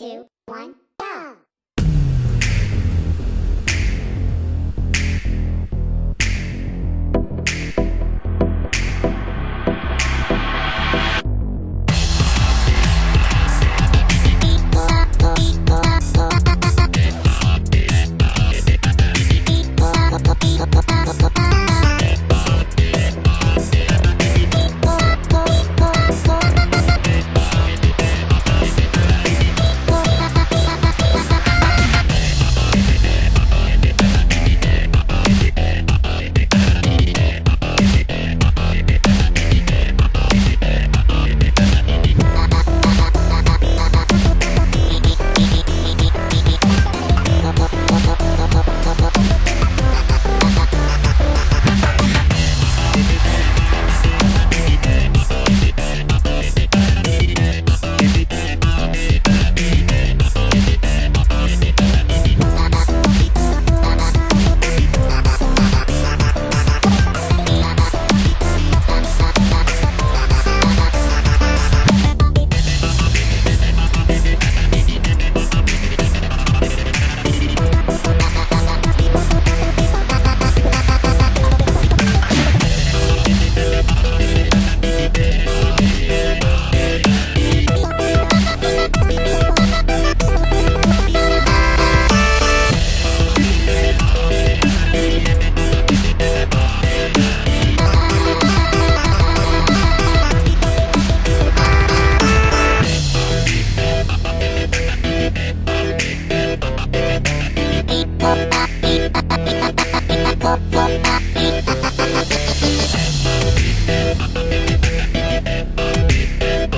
two, one. pop, pop.